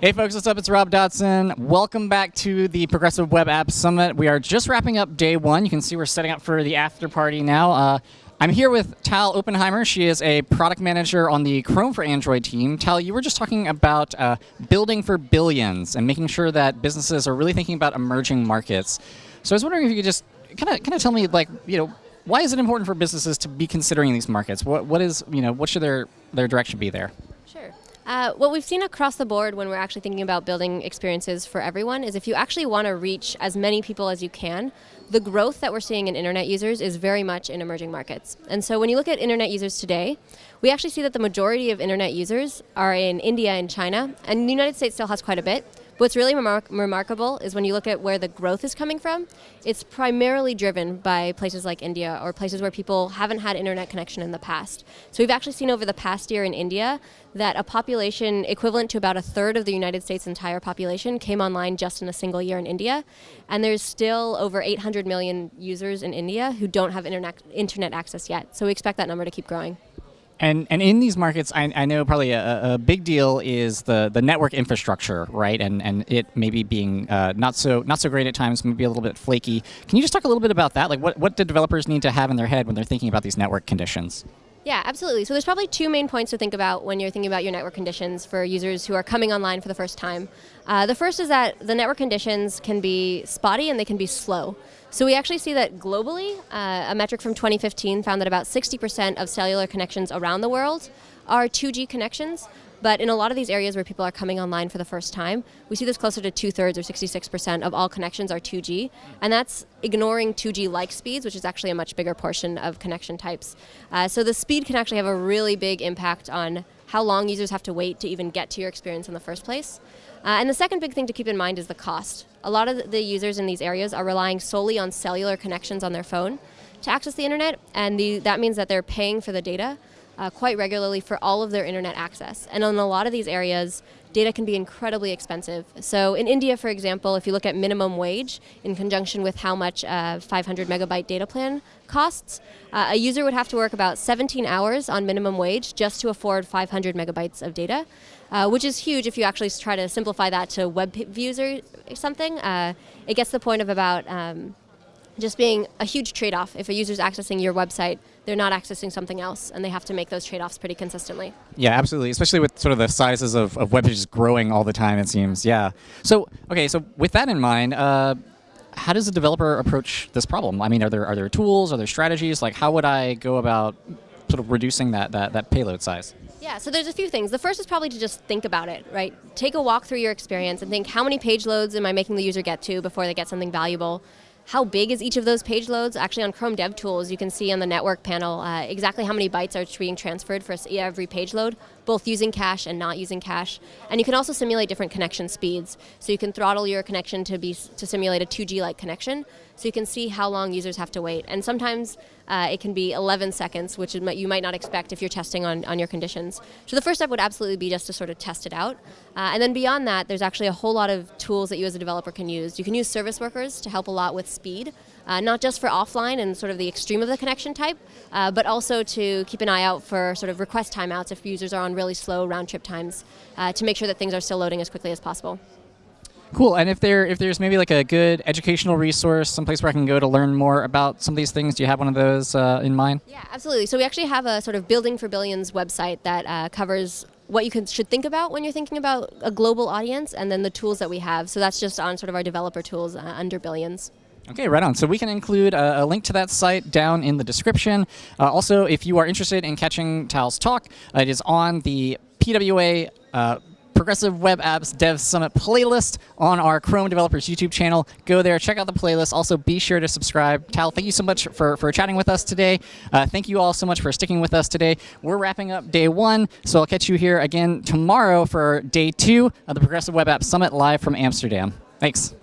Hey folks, what's up? It's Rob Dodson. Welcome back to the Progressive Web App Summit. We are just wrapping up day one. You can see we're setting up for the after party now. Uh, I'm here with Tal Oppenheimer. She is a product manager on the Chrome for Android team. Tal, you were just talking about uh, building for billions and making sure that businesses are really thinking about emerging markets. So I was wondering if you could just kind of kind of tell me, like, you know, why is it important for businesses to be considering these markets? What what is you know what should their their direction be there? Uh, what we've seen across the board when we're actually thinking about building experiences for everyone is if you actually want to reach as many people as you can, the growth that we're seeing in internet users is very much in emerging markets. And so when you look at internet users today, we actually see that the majority of internet users are in India and China, and the United States still has quite a bit. What's really remar remarkable is when you look at where the growth is coming from, it's primarily driven by places like India or places where people haven't had internet connection in the past. So we've actually seen over the past year in India that a population equivalent to about a third of the United States' entire population came online just in a single year in India. And there's still over 800 million users in India who don't have internet, internet access yet. So we expect that number to keep growing. And and in these markets, I, I know probably a, a, big deal is the, the network infrastructure, right? And and it maybe being uh, not so not so great at times, maybe a little bit flaky. Can you just talk a little bit about that? Like, what what do developers need to have in their head when they're thinking about these network conditions? Yeah, absolutely. So there's probably two main points to think about when you're thinking about your network conditions for users who are coming online for the first time. Uh, the first is that the network conditions can be spotty and they can be slow. So we actually see that globally, uh, a metric from 2015 found that about 60% of cellular connections around the world are 2G connections, but in a lot of these areas where people are coming online for the first time, we see this closer to two thirds or 66% of all connections are 2G. And that's ignoring 2G like speeds, which is actually a much bigger portion of connection types. Uh, so the speed can actually have a really big impact on how long users have to wait to even get to your experience in the first place. Uh, and the second big thing to keep in mind is the cost. A lot of the users in these areas are relying solely on cellular connections on their phone to access the internet, and the, that means that they're paying for the data uh, quite regularly for all of their internet access. And in a lot of these areas, data can be incredibly expensive. So in India, for example, if you look at minimum wage in conjunction with how much a 500 megabyte data plan costs, uh, a user would have to work about 17 hours on minimum wage just to afford 500 megabytes of data, uh, which is huge if you actually try to simplify that to web views or something. Uh, it gets the point of about um, just being a huge trade-off. If a user's accessing your website, they're not accessing something else, and they have to make those trade-offs pretty consistently. Yeah, absolutely, especially with sort of the sizes of, of web pages growing all the time, it seems. Yeah. So, okay, so with that in mind, uh, how does a developer approach this problem? I mean, are there, are there tools, are there strategies? Like, how would I go about sort of reducing that, that, that payload size? Yeah, so there's a few things. The first is probably to just think about it, right? Take a walk through your experience and think how many page loads am I making the user get to before they get something valuable? How big is each of those page loads? Actually on Chrome DevTools, you can see on the network panel uh, exactly how many bytes are being transferred for every page load, both using cache and not using cache. And you can also simulate different connection speeds. So you can throttle your connection to, be, to simulate a 2G-like connection, so you can see how long users have to wait. And sometimes uh, it can be 11 seconds, which you might not expect if you're testing on, on your conditions. So the first step would absolutely be just to sort of test it out. Uh, and then beyond that, there's actually a whole lot of tools that you as a developer can use. You can use service workers to help a lot with speed, uh, not just for offline and sort of the extreme of the connection type, uh, but also to keep an eye out for sort of request timeouts if users are on really slow round trip times uh, to make sure that things are still loading as quickly as possible. Cool. And if there if there's maybe like a good educational resource, someplace where I can go to learn more about some of these things, do you have one of those uh, in mind? Yeah, absolutely. So we actually have a sort of Building for Billions website that uh, covers what you can, should think about when you're thinking about a global audience, and then the tools that we have. So that's just on sort of our developer tools uh, under Billions. Okay, right on. So we can include a, a, link to that site down in the description. Uh, also, if you are interested in catching Tal's talk, uh, it is on the PWA uh, Progressive Web Apps Dev Summit playlist on our Chrome Developers YouTube channel. Go there, check out the playlist. Also, be sure to subscribe. Tal, thank you so much for, for chatting with us today. Uh, thank you all so much for sticking with us today. We're wrapping up day one, so I'll catch you here again tomorrow for day two of the Progressive Web Apps Summit live from Amsterdam. Thanks.